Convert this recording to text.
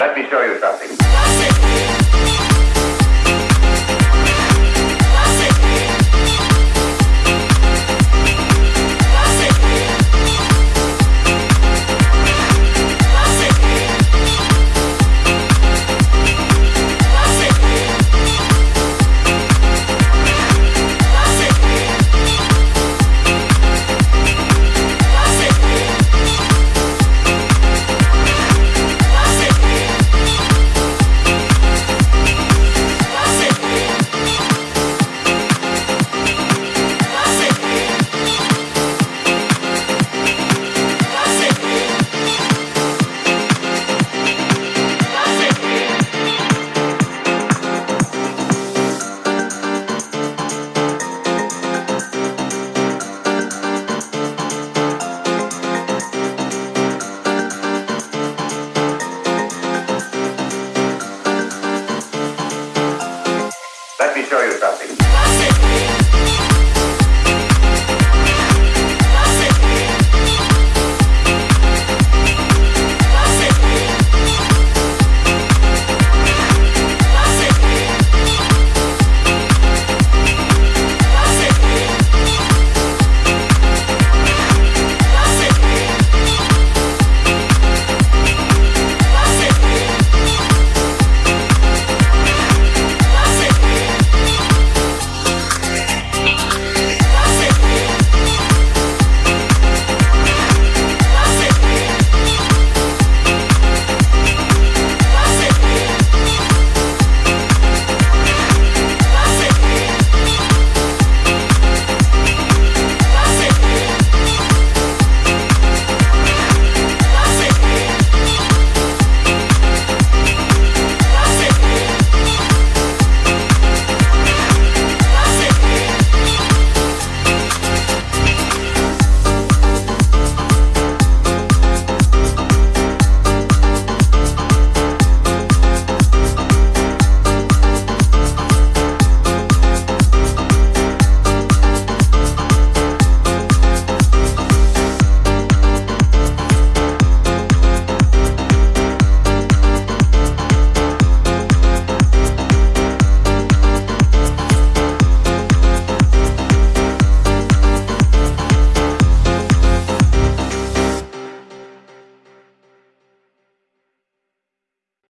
Let me show you something. show you something.